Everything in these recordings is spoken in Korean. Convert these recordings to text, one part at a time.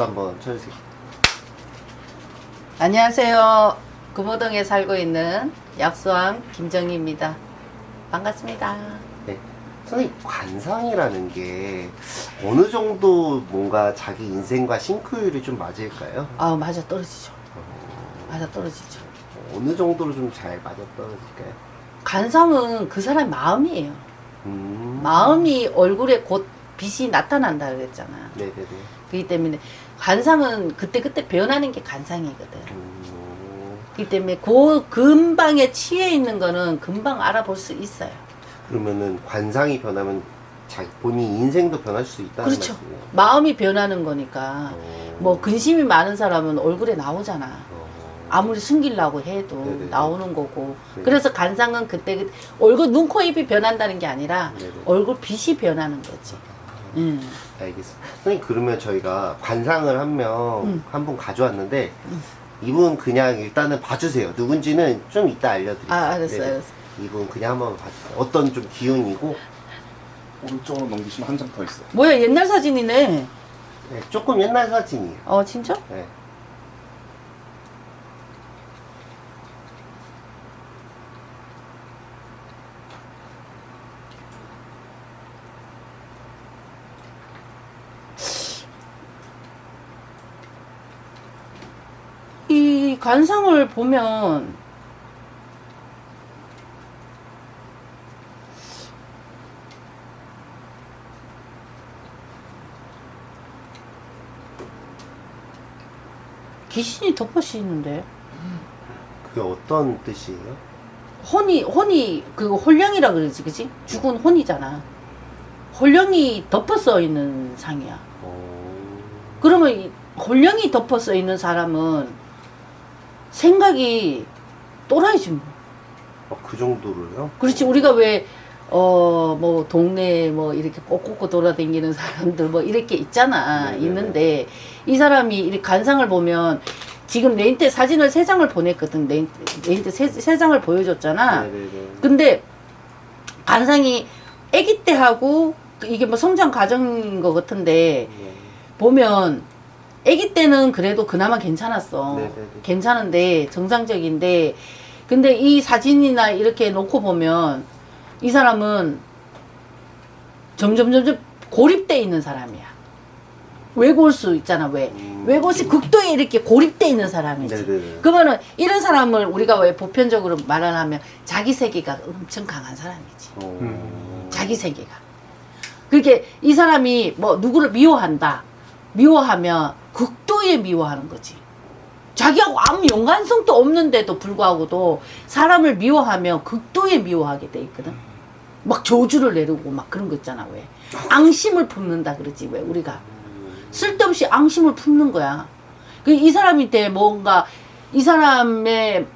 박수 한번 쳐주세요. 안녕하세요. 금호동에 살고 있는 약수왕 김정희입니다. 반갑습니다. 네. 선생님, 관상이라는 게 어느 정도 뭔가 자기 인생과 싱크율이 좀 맞을까요? 아 맞아 떨어지죠. 맞아 떨어지죠. 어느 정도로 좀 잘 맞아 떨어질까요? 간상은 그 사람 마음이에요. 음. 마음이 얼굴에 곧 빛이 나타난다 그랬잖아. 네네네. 그렇기 때문에 간상은 그때그때 변하는 게 간상이거든. 음. 그렇기 때문에 그 근방에 치에 있는 거는 금방 알아볼 수 있어요. 그러면은 관상이 변하면 자기 본인 인생도 변할 수 있다는 그렇죠. 말씀이에요. 마음이 변하는 거니까. 어. 뭐 근심이 많은 사람은 얼굴에 나오잖아. 어. 아무리 숨기려고 해도 네네. 나오는 거고. 네. 그래서 간상은 그때 그- 얼굴 눈, 코, 입이 변한다는 게 아니라 네네. 얼굴 빛이 변하는 거지. 음. 알겠습니다. 선생님 그러면 저희가 관상을 한 명 음. 한분 가져왔는데 음. 이분 그냥 일단은 봐주세요. 누군지는 좀 이따 알려드릴게요. 아, 알았어, 네네. 알았어. 이분 그냥 한번 봐주세요. 어떤 좀 기운이고 오른쪽으로 넘기시면 한 장 더 있어요. 뭐야, 옛날 사진이네. 네, 조금 옛날 사진이에요. 어, 진짜? 네. 이 관상을 보면 귀신이 덮어씌는데. 그게 어떤 뜻이에요? 혼이 혼이 그 홀령이라 그러지 그지? 죽은 혼이잖아. 홀령이 덮어 써 있는 상이야. 어... 그러면 이 홀령이 덮어 써 있는 사람은 생각이 또라이지 뭐 어, 그 정도로요? 그렇지 우리가 왜 어 뭐 동네에 뭐 이렇게 꼬꼬꼬 돌아다니는 사람들 뭐 이렇게 있잖아 네네네. 있는데 이 사람이 이렇게 간상을 보면 지금 내인테 사진을 세 장을 보냈거든 내인테 세, 세 장을 보여줬잖아 네네네. 근데 간상이 아기 때 하고 이게 뭐 성장 과정인 것 같은데 네. 보면 아기 때는 그래도 그나마 괜찮았어. 네네네. 괜찮은데 정상적인데 근데 이 사진이나 이렇게 놓고 보면 이 사람은 점점 점점 고립돼 있는 사람이야. 외골수 있잖아 왜 음. 외골수 극도에 이렇게 고립돼 있는 사람이지. 네네네. 그러면은 이런 사람을 우리가 왜 보편적으로 말하면 자기 세계가 엄청 강한 사람이지. 어... 음. 자기 세계가. 그렇게 이 사람이 뭐 누구를 미워한다. 미워하면 극도의 미워하는 거지. 자기하고 아무 연관성도 없는데도 불구하고도 사람을 미워하면 극도의 미워하게 돼 있거든. 막 저주를 내리고 막 그런 거 있잖아 왜. 앙심을 품는다 그러지 왜 우리가. 쓸데없이 앙심을 품는 거야. 그이 사람한테 뭔가 이 사람의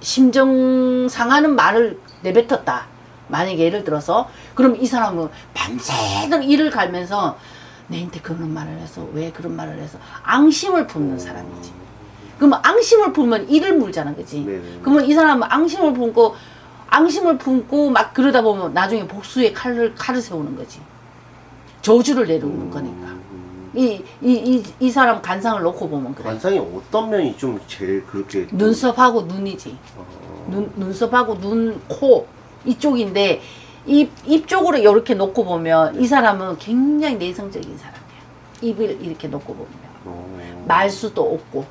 심정 상하는 말을 내뱉었다. 만약에 예를 들어서 그럼 이 사람은 밤새도록 이를 갈면서 내한테 그런 말을 해서 왜 그런 말을 해서 앙심을 품는 사람이지. 그러면 앙심을 품으면 이를 물잖아, 그지? 네네. 그러면 이 사람은 앙심을 품고 앙심을 품고 막 그러다 보면 나중에 복수의 칼을 칼을 세우는 거지. 저주를 거니까. 음. 이, 이, 이, 이 사람 간상을 놓고 보면 그래. 관상이 어떤 면이 좀 제일 그렇게 좀- 눈썹하고 눈이지. 어... 눈, 눈썹하고 눈, 코 이쪽인데 입, 입 쪽으로 이렇게 놓고 보면 이 사람은 굉장히 내성적인 사람이야. 입을 이렇게 놓고 보면 어... 말수도 없고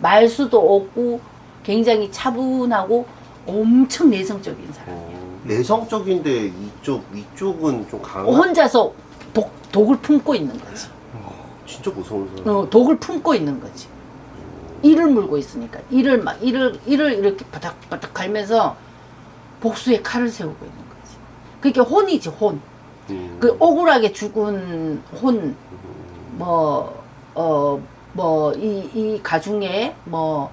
말수도 없고 굉장히 차분하고 엄청 내성적인 사람. 어... 내성적인데 이쪽 위쪽은 좀 강한 혼자서 독, 독을 품고 있는 거지. 진짜 무서운 사람. 어, 독을 품고 있는 거지. 이를 물고 있으니까 이를 막 이를 이를 이렇게 바닥바닥 갈면서 복수의 칼을 세우고 있는. 그게 혼이지 혼. 음. 그 억울하게 죽은 혼, 뭐, 어, 뭐, 이, 이 가중에 뭐,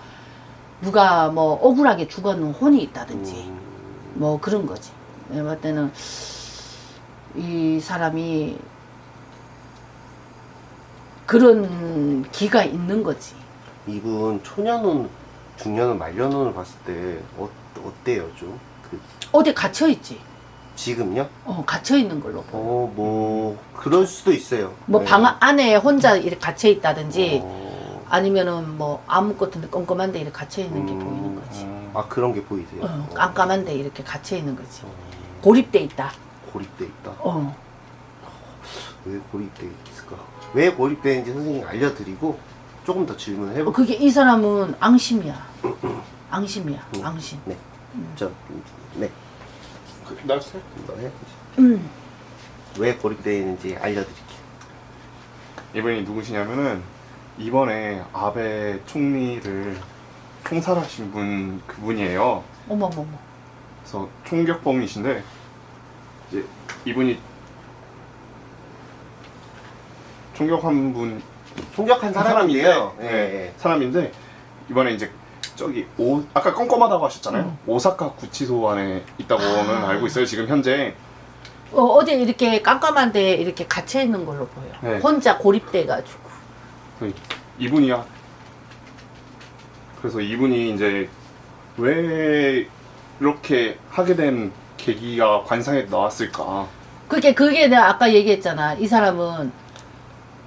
누가 뭐 억울하게 죽었는 혼이 있다든지, 음. 뭐 그런 거지. 내가 봤을 때는 이 사람이 그런 기가 있는 거지. 이분 초년운, 중년운, 말년운을 봤을 때 어, 어때요 좀? 그, 어디 갇혀있지. 지금요? 어, 갇혀 있는 걸로. 어, 뭐 그럴 수도 있어요. 뭐 네. 방 안에 혼자 이렇게 갇혀 있다든지 어, 아니면은 뭐 아무것도 껌껌한데 이렇게 갇혀 있는 게 음, 보이는 거지. 음, 아 그런 게 보이세요? 어, 어. 깜깜한데 이렇게 갇혀 있는 거지. 어, 고립돼 있다. 고립돼 있다. 어. 왜 고립돼 있을까? 왜 고립되는지 선생님 알려드리고 조금 더 질문을 어, 해볼게요. 그게 이 사람은 앙심이야. 앙심이야. 음. 앙심. 네, 저 네, 그, 나 세- 한번 해. 음. 왜 고립되는지 알려드릴게요. 이분이 누구시냐면은 이번에 아베 총리를 총살하신 분 그분이에요. 어머머머. 그래서 총격범이신데 이제 이분이 총격한 분 총격한 사람인데요. 네, 예, 사람인데 이번에 이제 저기 오 아까 껌껌하다고 하셨잖아요. 음. 오사카 구치소 안에 있다고는 아. 알고 있어요. 지금 현재 어, 어제 이렇게 깜깜한데 이렇게 갇혀 있는 걸로 보여. 네. 혼자 고립돼 가지고. 그 이분이야. 그래서 이분이 이제 왜 이렇게 하게 된 계기가 관상에 나왔을까? 그게 그게 내가 아까 얘기했잖아. 이 사람은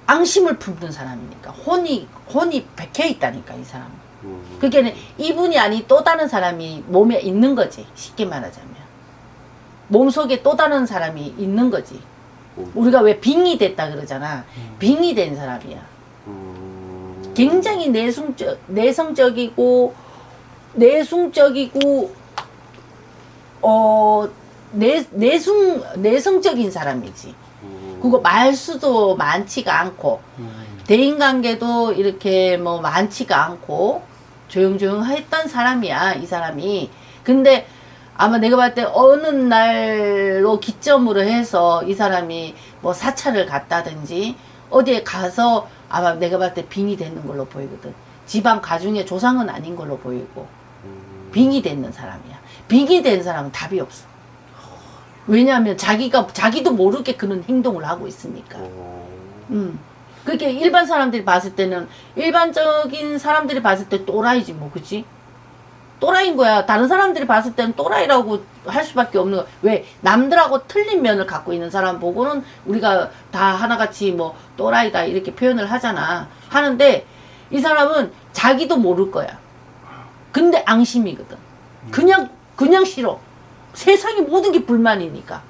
앙심을 품는 사람이니까 혼이 혼이 백해 있다니까 이 사람. 은 음, 그게 이분이 아닌 또 다른 사람이 몸에 있는 거지. 쉽게 말하자면 몸 속에 또 다른 사람이 있는 거지. 음, 우리가 왜 빙이 됐다 그러잖아. 빙이 된 사람이야. 음, 굉장히 내숭적, 내성적이고, 내숭적이고, 어, 내, 내숭, 내성적인 사람이지. 음, 그거 말수도 많지가 않고, 대인관계도 이렇게 뭐 많지가 않고, 조용조용 했던 사람이야, 이 사람이. 근데 아마 내가 봤을 때 어느 날로 기점으로 해서 이 사람이 뭐 사찰을 갔다든지 어디에 가서 아마 내가 봤을 때 빙이 되는 걸로 보이거든. 집안 가중의 조상은 아닌 걸로 보이고 음, 빙이 되는 사람이야. 빙이 된 사람은 답이 없어. 왜냐하면 자기가 자기도 모르게 그런 행동을 하고 있으니까. 어, 음. 그게 일반 사람들이 봤을 때는 일반적인 사람들이 봤을 때 또라이지 뭐 그치? 또라이인 거야. 다른 사람들이 봤을 때는 또라이라고 할 수밖에 없는 거야. 왜 남들하고 틀린 면을 갖고 있는 사람 보고는 우리가 다 하나같이 뭐 또라이다 이렇게 표현을 하잖아. 하는데 이 사람은 자기도 모를 거야. 근데 앙심이거든. 그냥 그냥 싫어. 세상의 모든 게 불만이니까.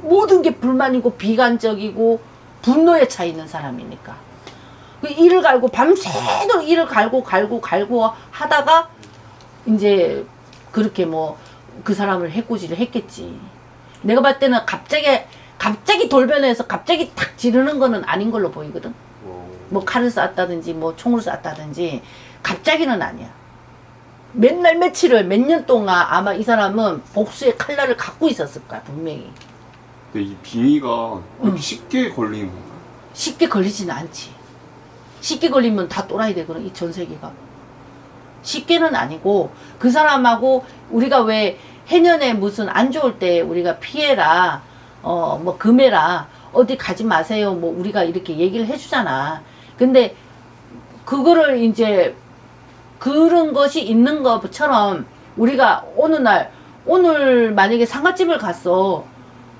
모든 게 불만이고 비관적이고 분노에 차 있는 사람이니까. 그 이를 갈고 밤새도록 이를 갈고 갈고 갈고 하다가 이제 그렇게 뭐 그 사람을 해코지를 했겠지. 내가 봤을 때는 갑자기 갑자기 돌변해서 갑자기 탁 지르는 거는 아닌 걸로 보이거든. 어, 뭐 칼을 쐈다든지 뭐 총을 쐈다든지 갑자기는 아니야. 맨날 며칠을 몇 년 동안 아마 이 사람은 복수의 칼날을 갖고 있었을 거야 분명히. 근데 이 빙의가 응. 쉽게 걸리는 건가요? 쉽게 걸리지는 않지. 쉽게 걸리면 다 또라이 되거든, 이 전 세계가. 쉽게는 아니고, 그 사람하고 우리가 왜 해년에 무슨 안 좋을 때 우리가 피해라, 어, 뭐 금해라, 어디 가지 마세요, 뭐 우리가 이렇게 얘기를 해주잖아. 근데 그거를 이제 그런 것이 있는 것처럼 우리가 어느 날, 오늘 만약에 상가집을 갔어.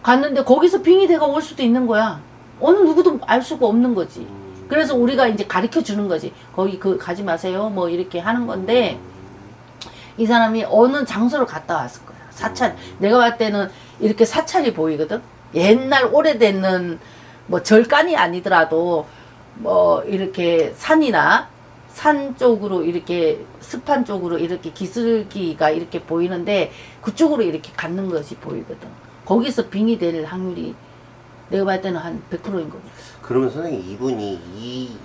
갔는데 거기서 빙의대가 올 수도 있는 거야. 어느 누구도 알 수가 없는 거지. 음, 그래서 우리가 이제 가르쳐 주는 거지. 거기 그 가지 마세요. 뭐 이렇게 하는 건데 이 사람이 어느 장소를 갔다 왔을 거야. 사찰. 내가 봤을 때는 이렇게 사찰이 보이거든. 옛날 오래되는 뭐 절간이 아니더라도 뭐 이렇게 산이나 산 쪽으로 이렇게 습한 쪽으로 이렇게 기슭기가 이렇게 보이는데 그쪽으로 이렇게 갖는 것이 보이거든. 거기서 빙이 될 확률이 내가 봤을 때는 한 100%인 거고. 그러면 선생님 이분이 이,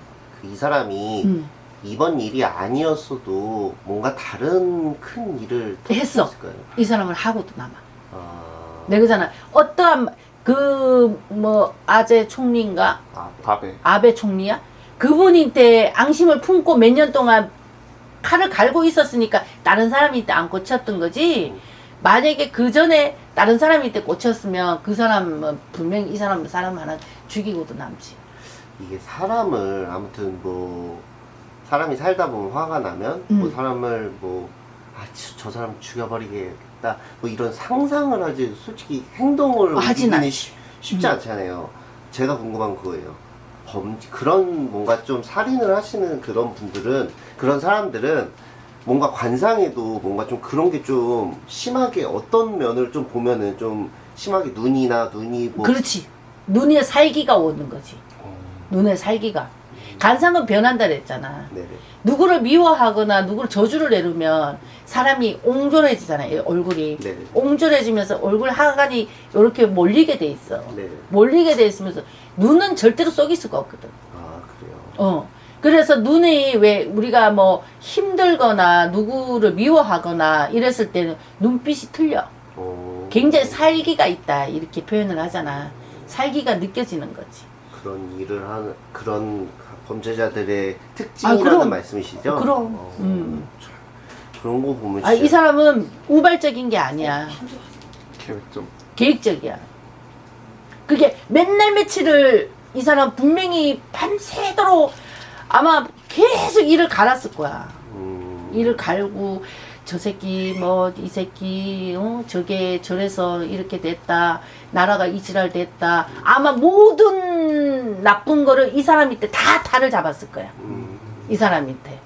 그이 사람이 음. 이번 일이 아니었어도 뭔가 다른 큰 일을 했어. 이 사람을 하고도 남아. 아, 내가 그잖아. 어떠한 그 뭐 아제 총리인가 아, 아베. 아베 총리야? 그분한테 앙심을 품고 몇 년 동안 칼을 갈고 있었으니까 다른 사람이 때안 꽂혔던 거지. 만약에 그 전에 다른 사람이 때 꽂혔으면 그 사람은 분명히 이 사람 사람 하나 죽이고도 남지. 이게 사람을 아무튼 뭐 사람이 살다 보면 화가 나면 뭐 음. 사람을 뭐 아, 저, 저 사람 죽여버리겠다. 뭐 이런 상상을 하지 솔직히 행동을 않지. 쉽- 쉽지 않잖아요. 제가 궁금한 그거예요. 범 그런 뭔가 좀 살인을 하시는 그런 분들은 그런 사람들은 뭔가 관상에도 뭔가 좀 그런 게 좀 심하게 어떤 면을 좀 보면은 좀 심하게 눈이나 눈이 뭐 그렇지. 눈에 살기가 오는 거지. 눈에 살기가. 간상은 변한다 그랬잖아. 네네 누구를 미워하거나 누구를 저주를 내리면 사람이 옹졸해지잖아요. 얼굴이. 네네 옹졸해지면서 얼굴 하관이 이렇게 몰리게 돼 있어. 네네 몰리게 돼 있으면서 눈은 절대로 속일 수가 없거든. 아 그래요. 어. 그래서 눈이 왜 우리가 뭐 힘들거나 누구를 미워하거나 이랬을 때는 눈빛이 틀려. 어, 굉장히 살기가 있다. 이렇게 표현을 하잖아. 살기가 느껴지는 거지. 그런 일을 하는 그런 범죄자들의 특징이라는 아. 말씀이시죠? 그럼. 어, 음. 참, 그런 거 보면 아, 이 사람은 우발적인 게 아니야. 계획 좀 계획적이야. 그게 맨날 며칠을 이 사람 분명히 밤새도록 아마 계속 일을 갈았을 거야. 음, 일을 갈고 저 새끼 뭐 이 새끼 어? 저게 저래서 이렇게 됐다. 나라가 이 지랄 됐다. 아마 모든 나쁜 거를 이 사람한테 다 탈을 잡았을 거야. 음, 이 사람한테.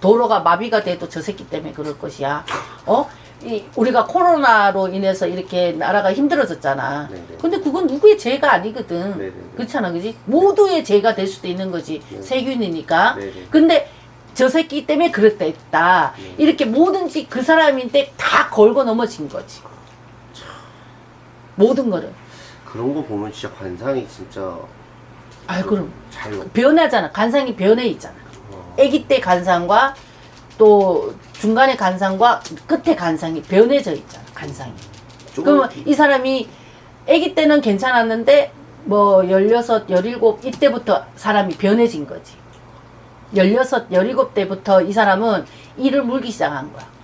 도로가 마비가 돼도 저 새끼 때문에 그럴 것이야. 어 이, 우리가 코로나로 인해서 이렇게 나라가 힘들어졌잖아. 네네. 근데 그건 누구의 죄가 아니거든. 네네네. 그렇잖아 그지? 모두의 죄가 될 수도 있는 거지. 네. 세균이니까. 네네. 근데 저 새끼 때문에 그랬다. 네. 이렇게 뭐든지 그 사람인데 다 걸고 넘어진 거지. 모든 거를. 그런 거 보면 진짜 관상이 진짜 아 그럼. 잘 변하잖아. 간상이 변해 있잖아. 어, 아기 때 간상과 또 중간에 간상과 끝에 간상이 변해져 있잖아 간상이 좀 그러면 이 사람이 아기 때는 괜찮았는데 뭐 16, 17 이때부터 사람이 변해진 거지 16, 17 때부터 이 사람은 이를 물기 시작한 거야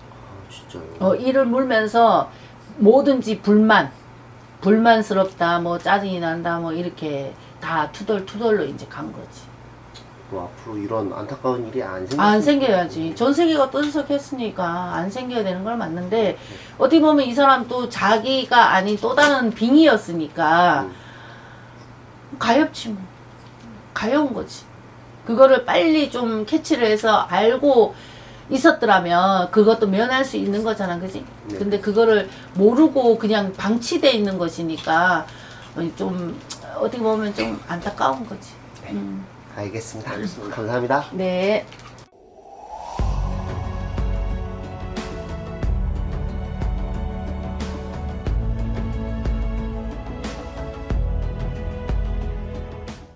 아. 어, 이를 물면서 뭐든지 불만, 불만스럽다, 뭐 짜증이 난다, 뭐 이렇게 다 투덜투덜로 이제 간 거지. 뭐 앞으로 이런 안타까운 일이 안 생겼으면 안 생겨야지. 전 세계가 떠들썩했으니까 안 생겨야 되는 걸 맞는데 어떻게 보면 이 사람 또 자기가 아닌 또 다른 빙의였으니까 음, 가엾지 뭐. 가여운 거지. 그거를 빨리 좀 캐치를 해서 알고 있었더라면 그것도 면할 수 있는 거잖아, 그지? 네. 근데 그거를 모르고 그냥 방치돼 있는 것이니까 좀 어떻게 보면 좀 안타까운 거지. 음. 알겠습니다. 감사합니다. 네.